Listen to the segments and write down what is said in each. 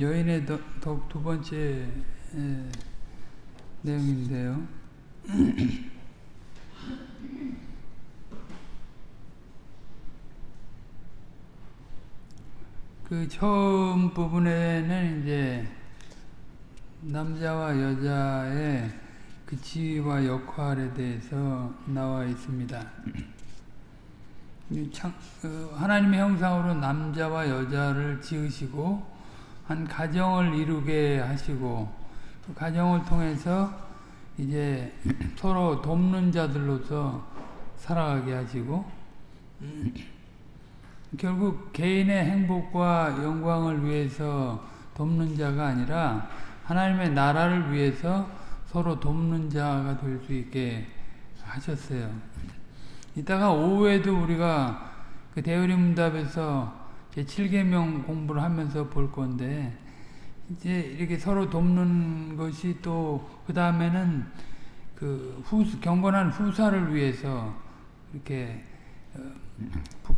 여인의 덕 두 번째 에, 내용인데요. 그 처음 부분에는 이제 남자와 여자의 그 지위와 역할에 대해서 나와 있습니다. 어, 하나님의 형상으로 남자와 여자를 지으시고 한 가정을 이루게 하시고 그 가정을 통해서 이제 서로 돕는 자들로서 살아가게 하시고 결국 개인의 행복과 영광을 위해서 돕는 자가 아니라 하나님의 나라를 위해서 서로 돕는 자가 될 수 있게 하셨어요. 이따가 오후에도 우리가 그 대우리 문답에서 제 7계명 공부를 하면서 볼 건데 이제 이렇게 서로 돕는 것이 또 그 다음에는 그 후, 경건한 후사를 위해서 이렇게 어,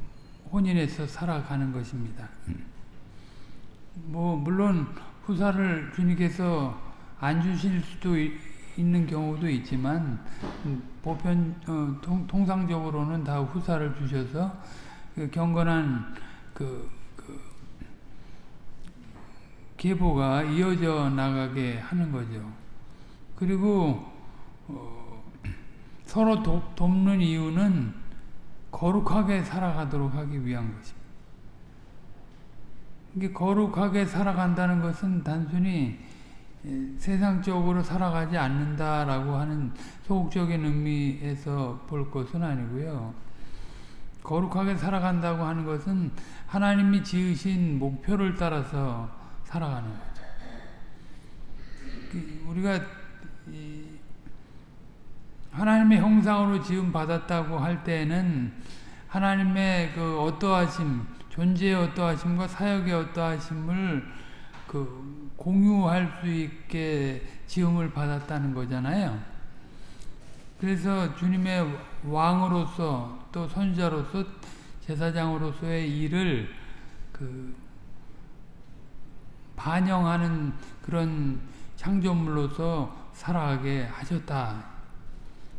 혼인해서 살아가는 것입니다. 뭐 물론 후사를 주님께서 안 주실 수도 있는 경우도 있지만 보편 어, 통, 통상적으로는 다 후사를 주셔서 그 경건한 그, 그 계보가 이어져 나가게 하는 거죠. 그리고 어, 서로 도, 돕는 이유는 거룩하게 살아가도록 하기 위한 것입니다. 이게 거룩하게 살아간다는 것은 단순히 세상적으로 살아가지 않는다라고 하는 소극적인 의미에서 볼 것은 아니고요. 거룩하게 살아간다고 하는 것은 하나님이 지으신 목표를 따라서 살아가는 거죠. 그 우리가 하나님의 형상으로 지음 받았다고 할 때는 하나님의 그 어떠하심, 존재의 어떠하심과 사역의 어떠하심을 그 공유할 수 있게 지음을 받았다는 거잖아요. 그래서 주님의 왕으로서 또 선자로서 제사장으로서의 일을 그 반영하는 그런 창조물로서 살아가게 하셨다.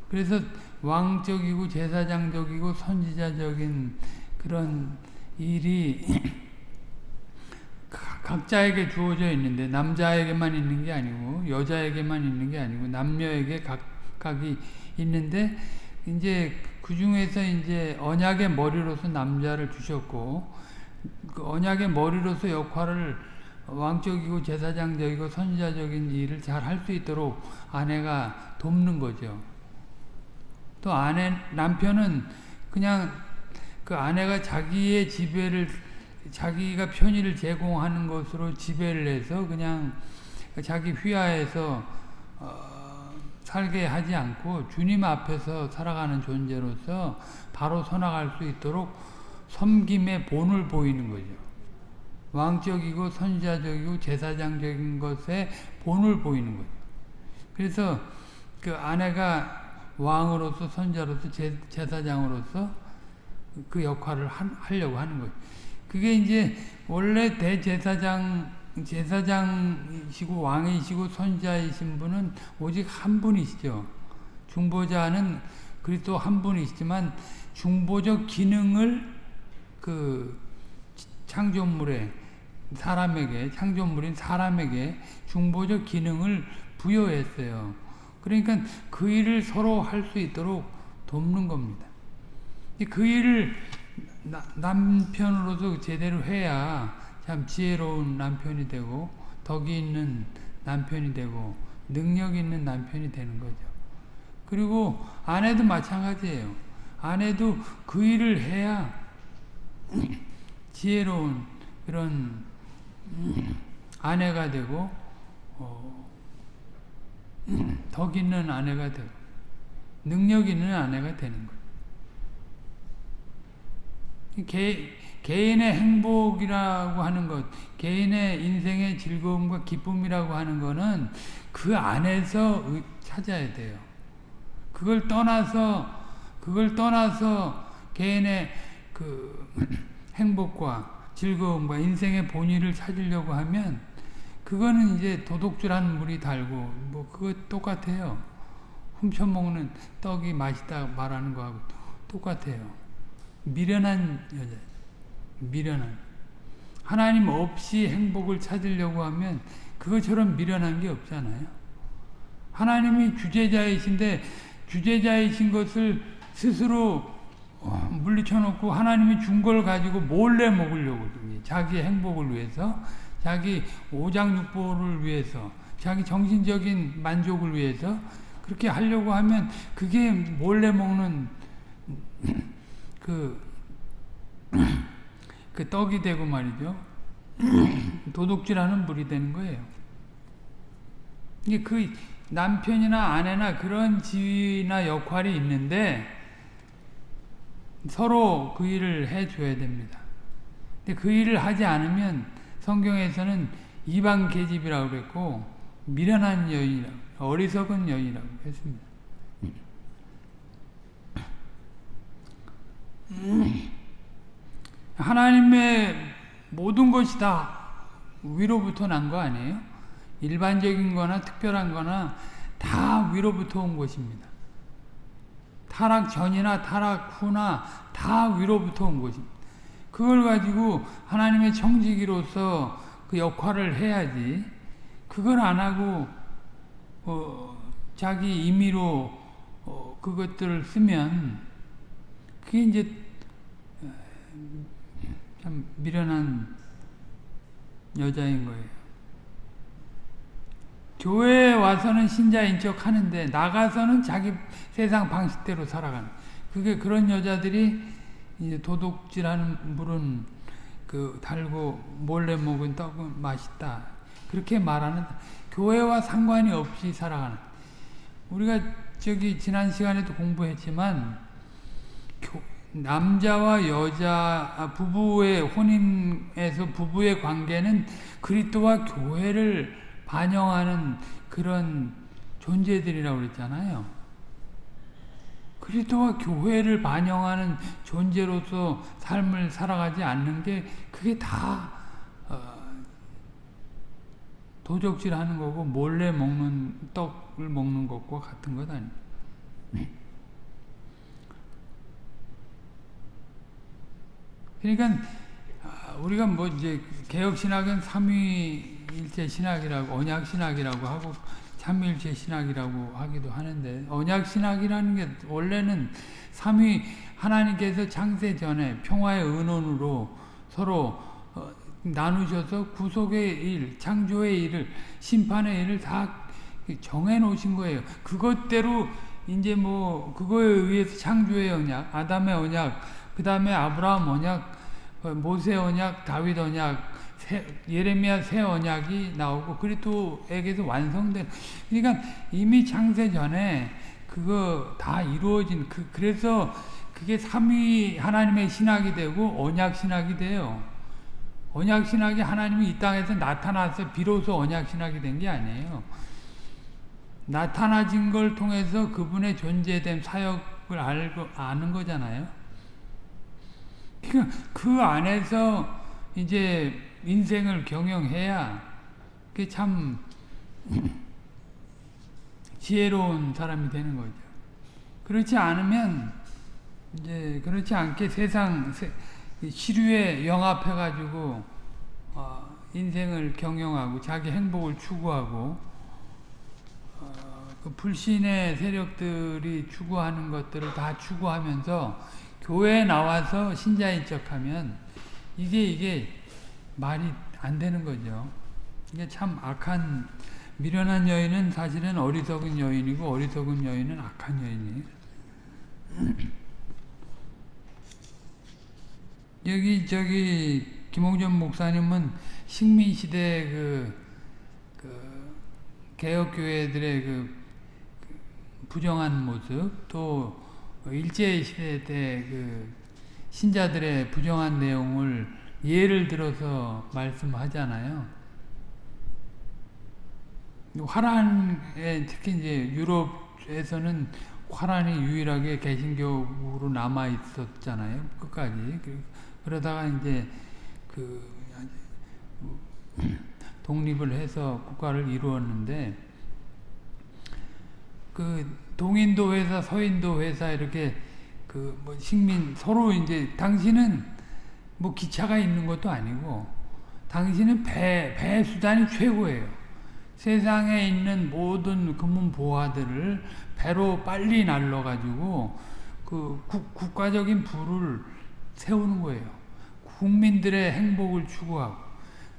그래서 왕적이고 제사장적이고 선지자적인 그런 일이 각자에게 주어져 있는데 남자에게만 있는 게 아니고 여자에게만 있는 게 아니고 남녀에게 각각이 있는데 이제 그 중에서 이제 언약의 머리로서 남자를 주셨고 그 언약의 머리로서 역할을 왕적이고 제사장적이고 선지자적인 일을 잘 할 수 있도록 아내가 돕는 거죠. 또 아내 남편은 그냥 그 아내가 자기의 지배를 자기가 편의를 제공하는 것으로 지배를 해서 그냥 자기 휘하에서 어, 살게 하지 않고 주님 앞에서 살아가는 존재로서 바로 서나갈 수 있도록 섬김의 본을 보이는 거죠. 왕적이고 선지자적이고 제사장적인 것에 본을 보이는 거죠. 그래서 그 아내가 왕으로서 선자로서 제, 제사장으로서 그 역할을 하, 하려고 하는 거예요. 그게 이제 원래 대제사장 제사장이시고 왕이시고 선자이신 분은 오직 한 분이시죠. 중보자는 그리스도 한 분이시지만 중보적 기능을 그 창조물에 사람에게 창조물인 사람에게 중보적 기능을 부여했어요. 그러니까 그 일을 서로 할 수 있도록 돕는 겁니다. 그 일을 나, 남편으로서 제대로 해야 참 지혜로운 남편이 되고 덕이 있는 남편이 되고 능력 있는 남편이 되는 거죠. 그리고 아내도 마찬가지예요. 아내도 그 일을 해야 지혜로운 그런 아내가 되고 어, 덕 있는 아내가 되고 능력 있는 아내가 되는 거예요. 개, 개인의 행복이라고 하는 것, 개인의 인생의 즐거움과 기쁨이라고 하는 것은 그 안에서 찾아야 돼요. 그걸 떠나서, 그걸 떠나서 개인의 그 행복과 즐거움과 인생의 본의를 찾으려고 하면 그거는 이제 도둑질하는 물이 달고 뭐 그거 똑같아요. 훔쳐먹는 떡이 맛있다 말하는 거하고 똑같아요. 미련한 여자, 미련한. 하나님 없이 행복을 찾으려고 하면 그것처럼 미련한 게 없잖아요. 하나님이 주제자이신데 주제자이신 것을 스스로 물리쳐 놓고 하나님이 준 걸 가지고 몰래 먹으려고 자기 행복을 위해서 자기 오장육부를 위해서 자기 정신적인 만족을 위해서 그렇게 하려고 하면 그게 몰래 먹는 그, 그 떡이 되고 말이죠. 도둑질하는 물이 되는 거예요. 이게 그 남편이나 아내나 그런 지위나 역할이 있는데 서로 그 일을 해줘야 됩니다. 근데 그 일을 하지 않으면 성경에서는 이방 계집이라고 그랬고 미련한 여인이라고 어리석은 여인이라고 했습니다. 하나님의 모든 것이 다 위로부터 난 거 아니에요? 일반적인 거나 특별한 거나 다 위로부터 온 것입니다. 타락 전이나 타락 후나 다 위로부터 온 것입니다. 그걸 가지고 하나님의 청지기로서 그 역할을 해야지. 그걸 안 하고 어, 자기 임의로 어, 그것들을 쓰면 그게 이제 참 미련한 여자인 거예요. 교회에 와서는 신자인 척 하는데 나가서는 자기 세상 방식대로 살아가는. 그게 그런 여자들이 이제 도둑질하는 물은 그 달고 몰래 먹은 떡은 맛있다. 그렇게 말하는 교회와 상관이 없이 살아가는. 우리가 저기 지난 시간에도 공부했지만 교, 남자와 여자 아, 부부의 혼인에서 부부의 관계는 그리스도와 교회를 반영하는 그런 존재들이라고 그랬잖아요. 그리스도와 교회를 반영하는 존재로서 삶을 살아가지 않는 게 그게 다 어, 도적질하는 거고 몰래 먹는 떡을 먹는 것과 같은 것 아니에요. 그러니까 우리가 뭐 이제 개혁 신학은 삼위 일체 신학이라고 언약 신학이라고 하고 삼위일체 신학이라고 하기도 하는데 언약 신학이라는 게 원래는 삼위 하나님께서 창세 전에 평화의 은원으로 서로 어, 나누셔서 구속의 일, 창조의 일을 심판의 일을 다 정해 놓으신 거예요. 그것대로 이제 뭐 그거에 의해서 창조의 언약, 아담의 언약, 그 다음에 아브라함 언약, 어, 모세 언약, 다윗 언약, 새, 예레미야 새 언약이 나오고 그리스도에게서 완성된 그러니까 이미 창세 전에 그거 다 이루어진 그 그래서 그게 삼위 하나님의 신학이 되고 언약 신학이 돼요. 언약 신학이 하나님이 이 땅에서 나타나서 비로소 언약 신학이 된 게 아니에요. 나타나진 걸 통해서 그분의 존재됨 사역을 알고 아는 거잖아요. 그러니까 그 안에서 이제 인생을 경영해야 그게 참 지혜로운 사람이 되는 거죠. 그렇지 않으면 이제 그렇지 않게 세상 시류에 영합해 가지고 어, 인생을 경영하고 자기 행복을 추구하고 어, 그 불신의 세력들이 추구하는 것들을 다 추구하면서 교회에 나와서 신자인 척하면 이게 이게 말이 안 되는 거죠. 이게 참 악한 미련한 여인은 사실은 어리석은 여인이고 어리석은 여인은 악한 여인이에요. 여기 저기 김홍전 목사님은 식민 시대 그, 그 개혁 교회들의 그, 그 부정한 모습 또 일제 시대 때 그 신자들의 부정한 내용을 예를 들어서 말씀하잖아요. 화란에 특히 이제 유럽에서는 화란이 유일하게 개신교로 남아 있었잖아요. 끝까지. 그러다가 이제 그 독립을 해서 국가를 이루었는데 그 동인도 회사, 서인도 회사 이렇게 그 뭐 식민 서로 이제 당신은 뭐 기차가 있는 것도 아니고 당신은 배, 배 수단이 최고예요. 세상에 있는 모든 금문 보화들을 배로 빨리 날라가지고 그 국, 국가적인 부를 세우는 거예요. 국민들의 행복을 추구하고.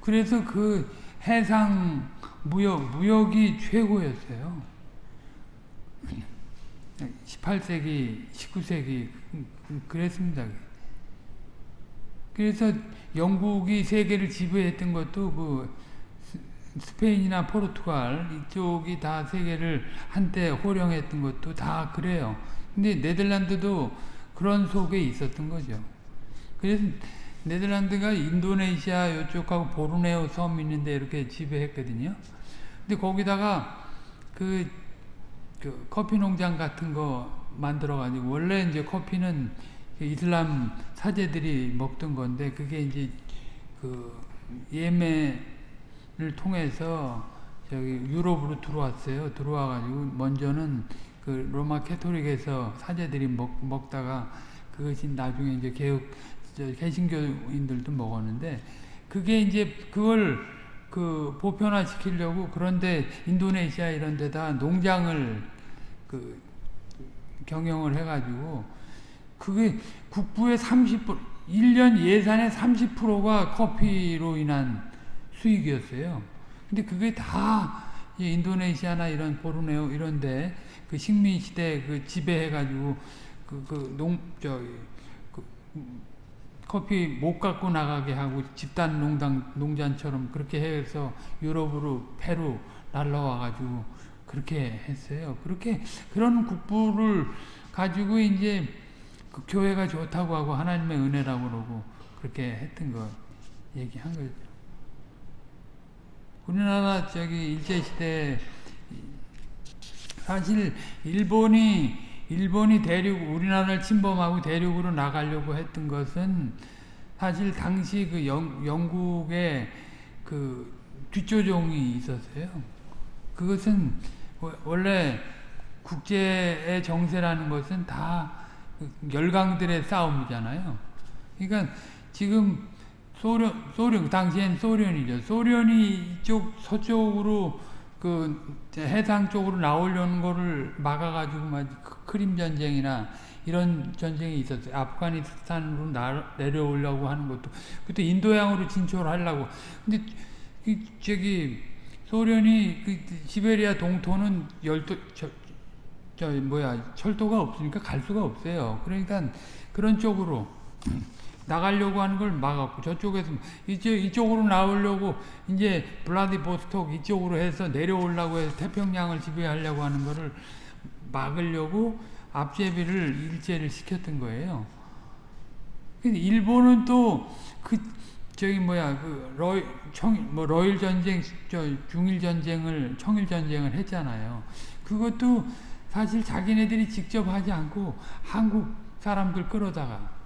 그래서 그 해상 무역, 무역이 최고였어요. 18세기, 19세기 그랬습니다. 그래서 영국이 세계를 지배했던 것도 그 스페인이나 포르투갈 이쪽이 다 세계를 한때 호령했던 것도 다 그래요. 근데 네덜란드도 그런 속에 있었던 거죠. 그래서 네덜란드가 인도네시아 이쪽하고 보르네오 섬 있는데 이렇게 지배했거든요. 근데 거기다가 그, 그 커피 농장 같은 거 만들어 가지고 원래 이제 커피는 그 이슬람 사제들이 먹던 건데 그게 이제 그 예멘을 통해서 저기 유럽으로 들어왔어요. 들어와가지고 먼저는 그 로마 캐토릭에서 사제들이 먹, 먹다가 그것이 나중에 이제 개혁 개신교인들도 먹었는데 그게 이제 그걸 그 보편화 시키려고 그런데 인도네시아 이런 데다 농장을 그 경영을 해가지고 그게 국부의 30% 1년 예산의 30%가 커피로 인한 수익이었어요. 근데 그게 다 인도네시아나 이런 보르네오 이런데 그 식민 시대 그 지배해가지고 그그농저 그 커피 못 갖고 나가게 하고 집단 농장 농장처럼 그렇게 해서 유럽으로 페루 날라와가지고 그렇게 했어요. 그렇게 그런 국부를 가지고 이제 그 교회가 좋다고 하고 하나님의 은혜라고 그러고 그렇게 했던 거 얘기한 거죠. 우리나라 저기 일제시대 사실 일본이 일본이 대륙 우리나라를 침범하고 대륙으로 나가려고 했던 것은 사실 당시 그 영, 영국의 그 뒷조종이 있었어요. 그것은 원래 국제의 정세라는 것은 다 열강들의 싸움이잖아요. 그러니까 지금 소련, 소련, 당시엔 소련이죠. 소련이 이쪽 서쪽으로 그 해상 쪽으로 나오려는 거를 막아가지고 막 크림 전쟁이나 이런 전쟁이 있었어요. 아프가니스탄으로 나, 내려오려고 하는 것도 그때 인도양으로 진출하려고. 근데 그 저기 소련이 그 시베리아 동토는 열도 저, 저 뭐야 철도가 없으니까 갈 수가 없어요. 그러니까 그런 쪽으로 나가려고 하는 걸 막았고 저쪽에서 이쪽 이쪽으로 나오려고 이제 블라디보스톡 이쪽으로 해서 내려오려고 해서 태평양을 지배하려고 하는 거를 막으려고 앞제비를 일제를 시켰던 거예요. 근데 일본은 또 그 저기 뭐야 그 러일 청뭐 러일 전쟁 저 중일 전쟁을 청일 전쟁을 했잖아요. 그것도 사실 자기네들이 직접 하지 않고 한국 사람들 끌어다가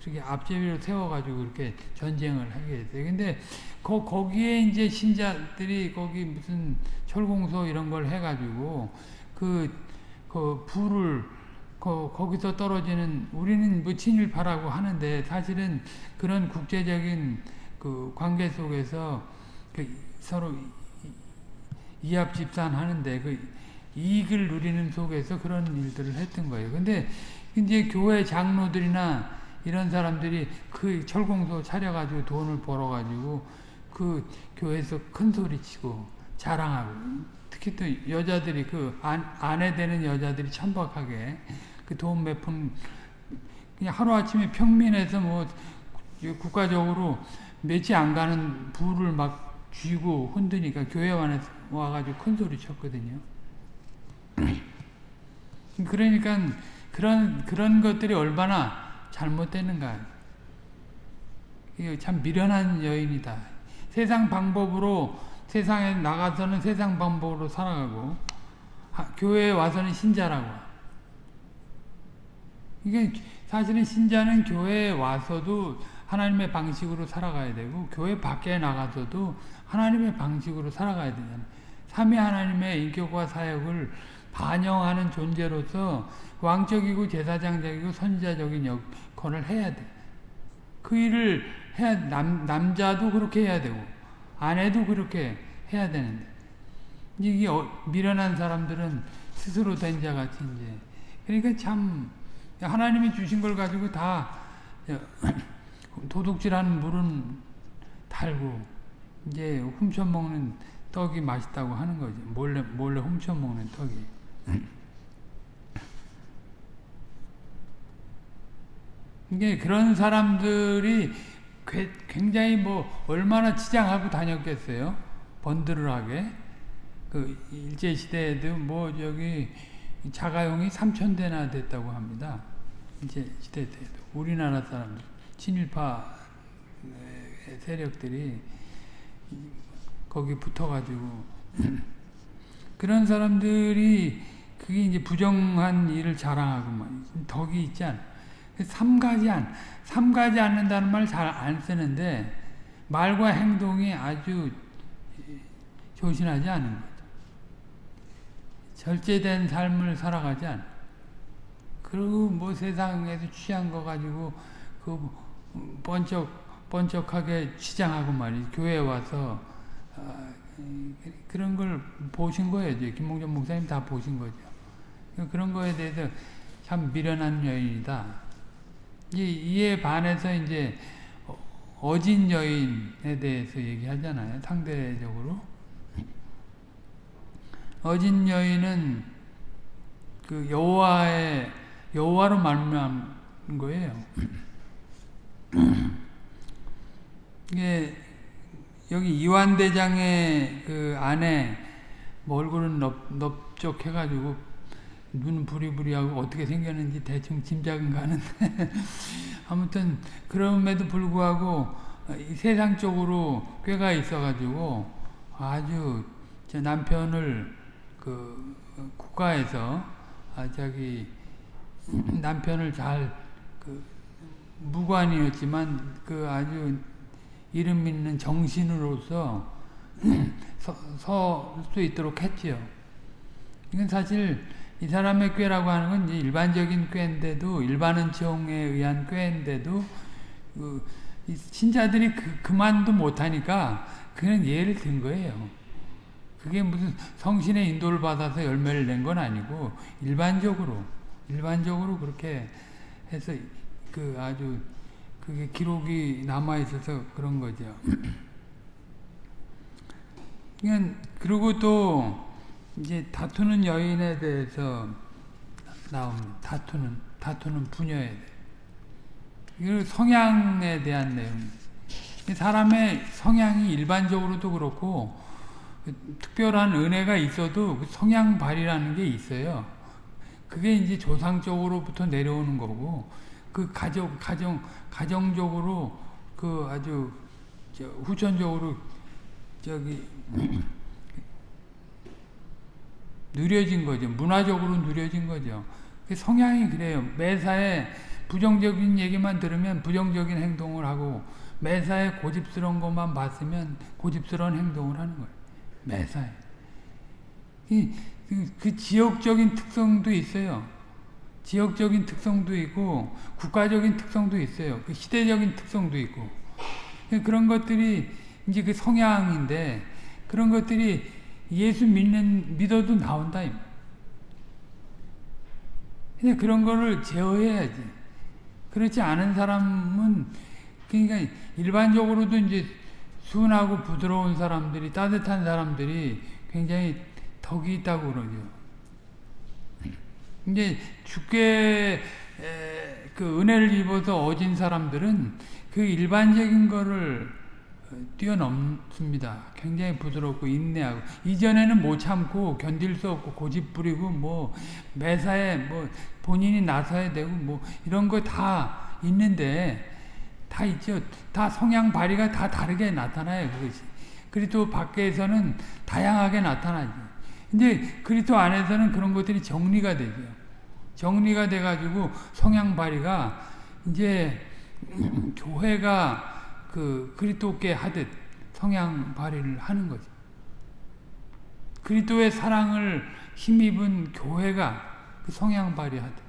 그렇게 앞제비를 세워가지고 그렇게 전쟁을 하게 됐어요. 근데 거, 거기에 이제 신자들이 거기 무슨 철공소 이런 걸 해가지고 그, 그 불을 거, 거기서 떨어지는 우리는 뭐 친일파라고 하는데 사실은 그런 국제적인 그 관계 속에서 그 서로 이합 집산 하는데 그 이익을 누리는 속에서 그런 일들을 했던 거예요. 근데 이제 교회 장로들이나 이런 사람들이 그 철공소 차려가지고 돈을 벌어가지고 그 교회에서 큰 소리 치고 자랑하고 특히 또 여자들이 그 안, 아내 되는 여자들이 천박하게 그 돈 몇 푼 그냥 하루아침에 평민에서 뭐 국가적으로 며칠 안 가는 부를 막 쥐고 흔드니까 교회 안에 와가지고 큰 소리 쳤거든요. 그러니까 그런 그런 것들이 얼마나 잘못되는가. 참 미련한 여인이다. 세상 방법으로 세상에 나가서는 세상 방법으로 살아가고 교회에 와서는 신자라고. 이게 사실은 신자는 교회에 와서도 하나님의 방식으로 살아가야 되고 교회 밖에 나가서도 하나님의 방식으로 살아가야 되잖아요. 삼위 하나님의 인격과 사역을 반영하는 존재로서 왕적이고 제사장적이고 선지자적인 역할을 해야 돼. 그 일을 해야 남, 남자도 그렇게 해야 되고 아내도 그렇게 해야 되는데 이게 어, 미련한 사람들은 스스로 된 자 같이 이제 그러니까 참 하나님이 주신 걸 가지고 다 도둑질하는 물은 달고 이제 훔쳐 먹는 떡이 맛있다고 하는 거지 몰래 몰래 훔쳐 먹는 떡이. 이게 그런 사람들이 굉장히 뭐 얼마나 치장하고 다녔겠어요? 번들하게. 그 일제 시대에도 뭐 저기 자가용이 3천 대나 됐다고 합니다. 일제 시대 때도 우리나라 사람들 친일파 세력들이 거기 붙어가지고 그런 사람들이 그게 이제 부정한 일을 자랑하고 막 덕이 있지 않아. 삼가지 안, 삼가지 않는다는 말 잘 안 쓰는데 말과 행동이 아주 조신하지 않은 거죠. 절제된 삶을 살아가지 않아. 그리고 뭐 세상에서 취한 거 가지고 그 번쩍 번쩍하게 치장하고 말이 교회 와서 어, 그런 걸 보신 거예요. 김봉전 목사님 다 보신 거죠. 그런 거에 대해서 참 미련한 여인이다. 이에 반해서 이제 어진 여인에 대해서 얘기하잖아요. 상대적으로. 어진 여인은 그 여호와의 여호와로 말미암은 거예요. 이게 여기 이완 대장의 그 아내 뭐 얼굴은 넓, 넓적해가지고 눈 부리부리하고 어떻게 생겼는지 대충 짐작은 가는데 아무튼 그럼에도 불구하고 세상적으로 꾀가 있어가지고 아주 제 남편을 그 국가에서 아 저기 남편을 잘 그 무관이었지만 그 아주 이름 있는 정신으로서 서 수 있도록 했지요. 이건 사실 이 사람의 꾀라고 하는 건 일반적인 꾀인데도 일반은총에 의한 꾀인데도 그 신자들이 그, 그만도 못하니까 그냥 예를 든 거예요. 그게 무슨 성신의 인도를 받아서 열매를 낸 건 아니고 일반적으로 일반적으로 그렇게 해서 그 아주 그게 기록이 남아 있어서 그런 거죠. 그냥 그리고 또 이제 다투는 여인에 대해서 나옵니다. 다투는 다투는 부녀에 대해. 성향에 대한 내용. 사람의 성향이 일반적으로도 그렇고 특별한 은혜가 있어도 그 성향 발이라는 게 있어요. 그게 이제 조상적으로부터 내려오는 거고 그 가정 가정 가정적으로 그 아주 후천적으로 저기 누려진 거죠. 문화적으로 누려진 거죠. 그 성향이 그래요. 매사에 부정적인 얘기만 들으면 부정적인 행동을 하고 매사에 고집스러운 것만 봤으면 고집스러운 행동을 하는 거예요. 매사에. 이, 그, 그 지역적인 특성도 있어요. 지역적인 특성도 있고 국가적인 특성도 있어요. 그 시대적인 특성도 있고 그런 것들이 이제 그 성향인데 그런 것들이 예수 믿는 믿어도 나온다. 근데 그런 거를 제어해야지. 그렇지 않은 사람은 그러니까 일반적으로도 이제 순하고 부드러운 사람들이 따뜻한 사람들이 굉장히 덕이 있다고 그러죠. 이제 주께 그 은혜를 입어서 어진 사람들은 그 일반적인 거를 뛰어넘습니다. 굉장히 부드럽고 인내하고 이전에는 못 참고 견딜 수 없고 고집 부리고 뭐 매사에 뭐 본인이 나서야 되고 뭐 이런 거 다 있는데 다 있죠. 다 성향 발휘가 다 다르게 나타나요. 그것이. 그리스도 밖에서는 다양하게 나타나죠. 근데 그리스도 안에서는 그런 것들이 정리가 되죠. 정리가 돼가지고 성향 발휘가 이제 교회가 그 그리스도께 하듯 성향 발휘를 하는 거죠. 그리스도의 사랑을 힘입은 교회가 그 성향 발휘하듯.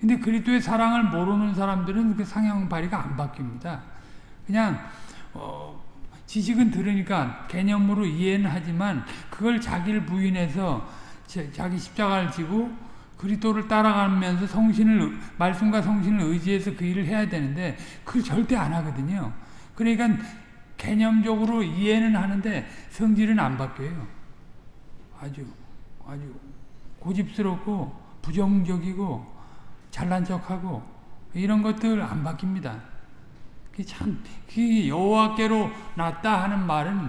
근데 그리스도의 사랑을 모르는 사람들은 그 성향 발휘가 안 바뀝니다. 그냥 어, 지식은 들으니까 개념으로 이해는 하지만 그걸 자기를 부인해서 자기 십자가를 지고 그리스도를 따라가면서 성신을 말씀과 성신을 의지해서 그 일을 해야 되는데 그걸 절대 안 하거든요. 그러니까 개념적으로 이해는 하는데 성질은 안 바뀌어요. 아주 아주 고집스럽고 부정적이고 잘난 척하고 이런 것들 안 바뀝니다. 참, 그 여호와께로 났다 하는 말은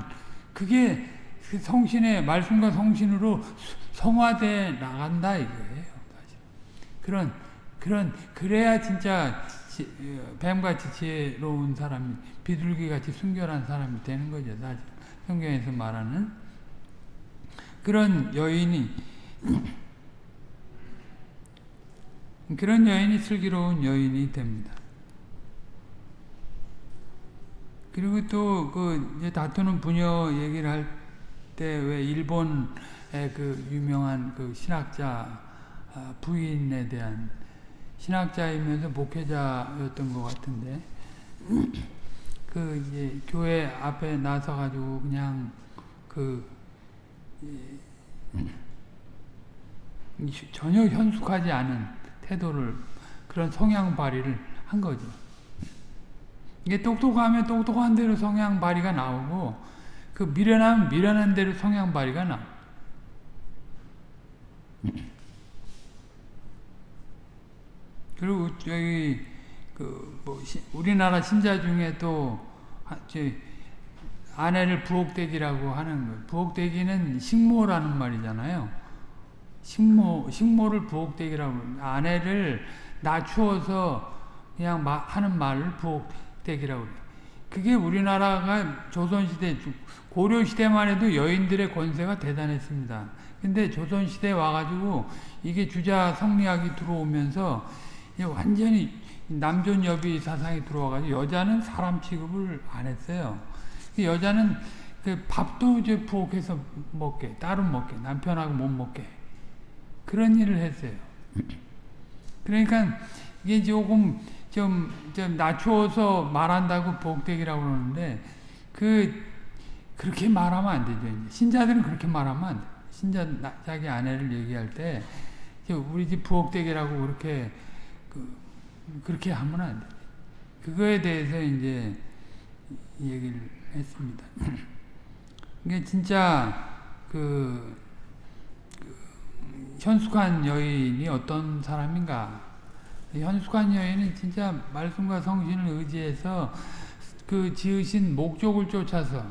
그게 그 성신의 말씀과 성신으로 성화돼 나간다 이거예요. 그런 그런 그래야 진짜 뱀같이 지혜로운 사람이 비둘기같이 순결한 사람이 되는 거죠. 사실 성경에서 말하는 그런 여인이 그런 여인이 슬기로운 여인이 됩니다. 그리고 또 그 다투는 부녀 얘기를 할 때 왜 일본의 그 유명한 그 신학자 아, 부인에 대한 신학자이면서 목회자였던 것 같은데 그 이제 교회 앞에 나서 가지고 그냥 그 전혀 현숙하지 않은 태도를 그런 성향 발휘를 한 거죠. 이게 똑똑하면 똑똑한 대로 성향 발휘가 나오고 그 미련하면 미련한 대로 성향 발휘가 나. 그리고 저기 그뭐 우리나라 신자 중에 또 아내를 부엌대기라고 하는 거. 부엌대기는 식모라는 말이잖아요. 식모 식모를 부엌대기라고 아내를 낮추어서 그냥 하는 말을 부엌대기라고 그래요. 그게 우리나라가 조선시대, 고려시대만 해도 여인들의 권세가 대단했습니다. 근데 조선시대에 와가지고 이게 주자 성리학이 들어오면서 완전히 남존여비 사상이 들어와가지고 여자는 사람 취급을 안 했어요. 그 여자는 그 밥도 이제 부엌에서 먹게, 따로 먹게, 남편하고 못 먹게. 그런 일을 했어요. 그러니까 이게 조금 좀, 좀 낮추어서 말한다고 복대기라고 그러는데 그 그렇게 말하면 안 되죠. 신자들은 그렇게 말하면 안 돼. 신자 자기 아내를 얘기할 때 우리 집 부엌대기라고 그렇게 그, 그렇게 하면 안 돼. 그거에 대해서 이제 얘기를 했습니다. 이게 진짜 그, 그 현숙한 여인이 어떤 사람인가 현숙한 여인은 진짜 말씀과 성신을 의지해서 그 지으신 목적을 쫓아서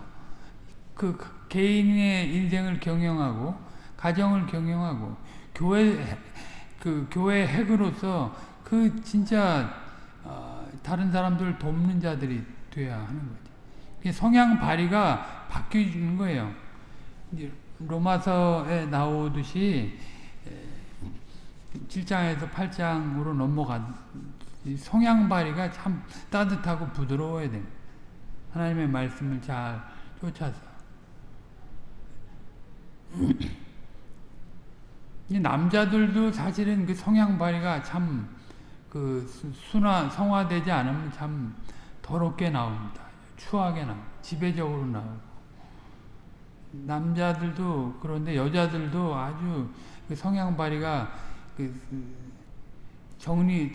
그 개인의 인생을 경영하고 가정을 경영하고 교회 그 교회 핵으로서 그 진짜 어, 다른 사람들을 돕는 자들이 돼야 하는 거죠. 성향 발휘가 바뀌는 거예요. 로마서에 나오듯이 7장에서 8장으로 넘어간 성향 발휘가 참 따뜻하고 부드러워야 돼. 하나님의 말씀을 잘 쫓아서. 남자들도 사실은 그 성향 발휘가 참 그 순화 성화되지 않으면 참 더럽게 나옵니다. 추하게 나오 지배적으로 나오고. 남자들도 그런데 여자들도 아주 그 성향 발휘가 그, 그 정리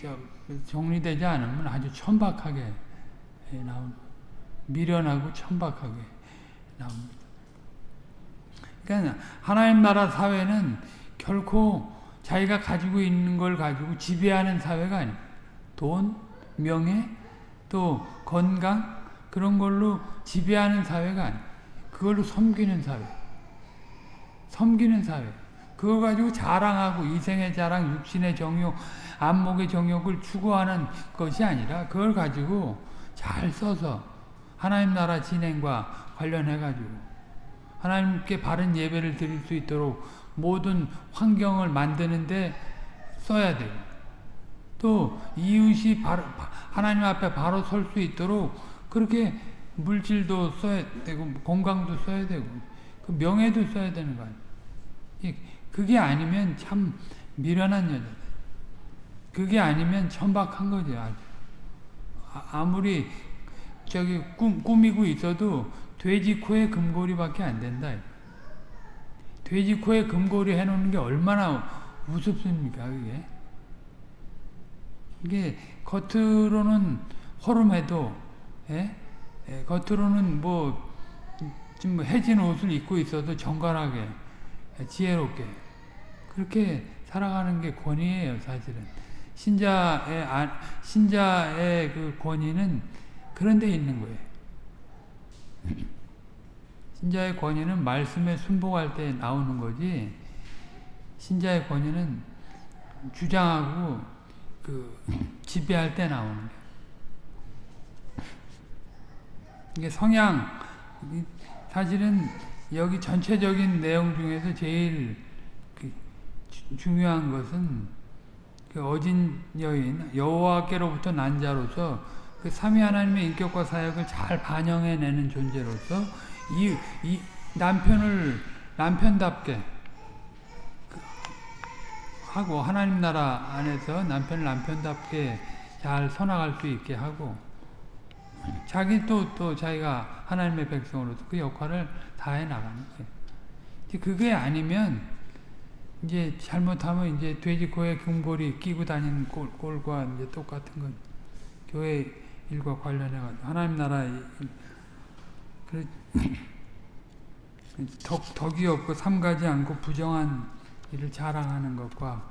정리되지 않으면 아주 천박하게 나온 미련하고 천박하게 나옵니다. 그러니까 하나님 나라 사회는 결코 자기가 가지고 있는 걸 가지고 지배하는 사회가 아닙니다. 돈, 명예, 또 건강 그런 걸로 지배하는 사회가 아니에요. 그걸로 섬기는 사회. 섬기는 사회. 그거 가지고 자랑하고 이생의 자랑, 육신의 정욕, 안목의 정욕을 추구하는 것이 아니라 그걸 가지고 잘 써서 하나님 나라 진행과 관련해 가지고 하나님께 바른 예배를 드릴 수 있도록 모든 환경을 만드는데 써야 돼요. 또 이웃이 바로 하나님 앞에 바로 설 수 있도록 그렇게 물질도 써야 되고 건강도 써야 되고 그 명예도 써야 되는 거 아니에요. 그게 아니면 참 미련한 여자다. 그게 아니면 천박한 거죠. 아주. 아무리 저기 꿈, 꾸미고 있어도 돼지 코에 금고리밖에 안 된다. 돼지 코에 금고리 해놓는 게 얼마나 우습습니까, 그게? 이게 겉으로는 허름해도, 예? 예, 겉으로는 뭐, 좀 해진 옷을 입고 있어도 정갈하게, 지혜롭게, 그렇게 살아가는 게 권위예요, 사실은. 신자의, 신자의 그 권위는 그런 데 있는 거예요. 신자의 권위는 말씀에 순복할 때 나오는 거지, 신자의 권위는 주장하고 그 지배할 때 나오는 거예요. 이게 성향, 사실은 여기 전체적인 내용 중에서 제일 그 중요한 것은 그 어진 여인, 여호와께로부터 난 자로서 그 삼위 하나님의 인격과 사역을 잘 반영해내는 존재로서 이, 이 남편을 남편답게 하고 하나님 나라 안에서 남편을 남편답게 잘 선악할 수 있게 하고 자기 또, 또 자기가 하나님의 백성으로서 그 역할을 다해 나가는 거예요. 그게 아니면 이제 잘못하면 이제 돼지 코에 금고리 끼고 다니는 꼴, 꼴과 이제 똑같은 거 교회 일과 관련해 가지고 하나님 나라 그 덕, 덕이 없고 삼가지 않고 부정한 일을 자랑하는 것과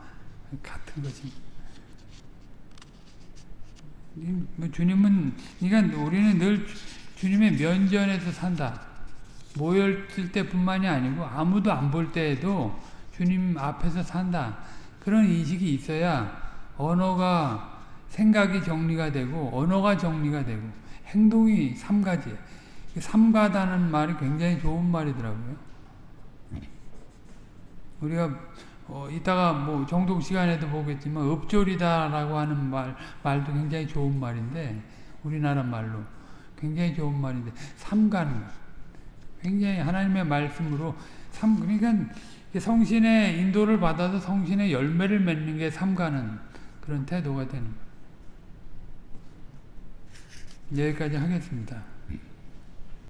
같은 것입니다. 뭐 주님은 그러니까 우리는 늘 주님의 면전에서 산다. 모였을 때뿐만이 아니고 아무도 안 볼 때에도 주님 앞에서 산다. 그런 인식이 있어야 언어가 생각이 정리가 되고 언어가 정리가 되고 행동이 삼가지예요. 삼가다는 말이 굉장히 좋은 말이더라고요. 우리가 어, 이따가 뭐 정독 시간에도 보겠지만 읍조리다라고 하는 말 말도 굉장히 좋은 말인데 우리나라 말로 굉장히 좋은 말인데 삼가는 것 굉장히 하나님의 말씀으로 삼 그러니까 성신의 인도를 받아서 성신의 열매를 맺는 게 삼가는 그런 태도가 되는 것. 여기까지 하겠습니다.